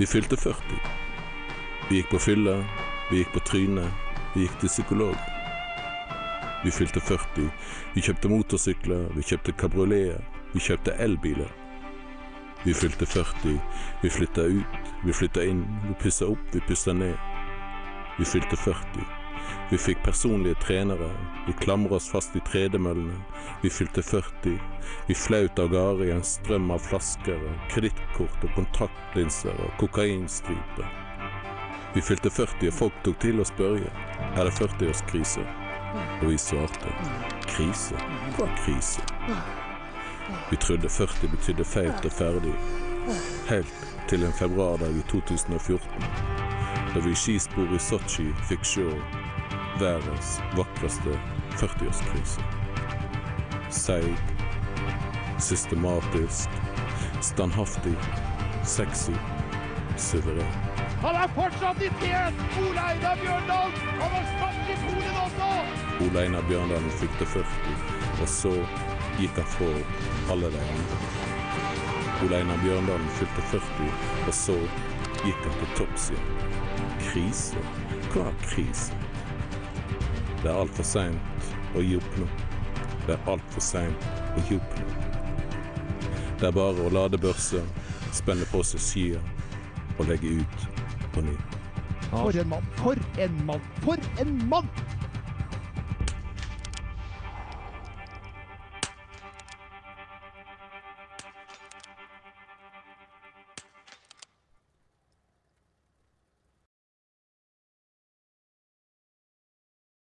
Vi fylte 40. Vi gikk på fylla, vi gikk på trynet, vi gikk til psykolog. Vi fylte 40. Vi kjøpte motorsykler, vi kjøpte kabrioleter, vi kjøpte elbiler. Vi fylte 40. Vi flytta ut, vi flytta inn, vi pussa opp, vi pussa ned. Vi fylte 40. Vi fikk personlige trenere, vi klamra oss fast i tredemøllene. Vi fylte 40. Vi flaut av gårde i en strøm av flasker kredittkort og kontaktlinser og kokainstriper. Vi fylte 40 og folk tok til å spørre er det 40-årskrise. Og vi svarte krise? Hva krise? Vi trodde 40 betydde feit og ferdig. Helt til en februardag i 2014, da vi i skisporet i Sotsji fikk se verdens vakreste 40-årskrise. Seig, systematisk, standhaftig, sexy, suveren. Han er fortsatt i tet! Ole Einar Bjørndal! Han har snart i Polen også! Ole Einar Bjørndalen fylte 40, og så gikk han fra alle de andre. Ole Einar Bjørndalen fylte 40, og så gikk han til topps igjen. Krise? Hva er krise? Det er altfor seint å gi opp nå. Det er altfor seint å gi opp nå. Det er bare å lade børsa, spenne på seg skia og legge ut på ny. For en mann! For en mann! For en mann!